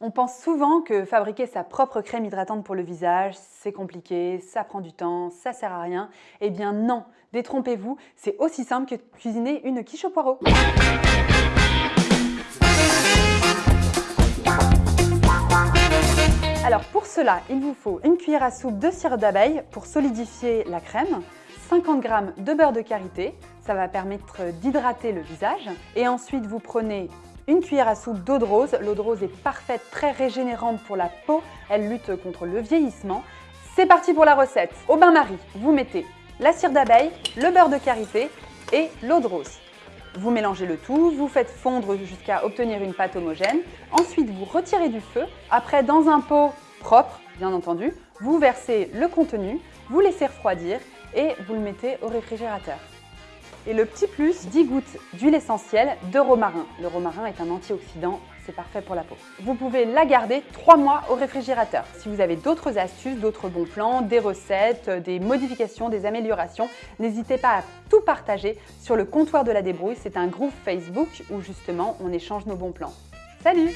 On pense souvent que fabriquer sa propre crème hydratante pour le visage, c'est compliqué, ça prend du temps, ça sert à rien. Eh bien non, détrompez-vous, c'est aussi simple que cuisiner une quiche au poireau. Alors pour cela, il vous faut une cuillère à soupe de cire d'abeille pour solidifier la crème, 50 g de beurre de karité, ça va permettre d'hydrater le visage. Et ensuite, vous prenez une cuillère à soupe d'eau de rose. L'eau de rose est parfaite, très régénérante pour la peau. Elle lutte contre le vieillissement. C'est parti pour la recette. Au bain-marie, vous mettez la cire d'abeille, le beurre de karité et l'eau de rose. Vous mélangez le tout, vous faites fondre jusqu'à obtenir une pâte homogène. Ensuite, vous retirez du feu. Après, dans un pot propre, bien entendu, vous versez le contenu, vous laissez refroidir et vous le mettez au réfrigérateur. Et le petit plus, 10 gouttes d'huile essentielle de romarin. Le romarin est un antioxydant, c'est parfait pour la peau. Vous pouvez la garder 3 mois au réfrigérateur. Si vous avez d'autres astuces, d'autres bons plans, des recettes, des modifications, des améliorations, n'hésitez pas à tout partager sur le comptoir de la débrouille. C'est un groupe Facebook où justement on échange nos bons plans. Salut